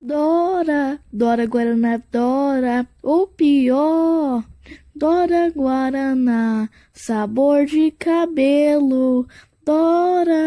Dora, Dora Guaraná, Dora, o pior. Dora Guaraná, sabor de cabelo. Dora.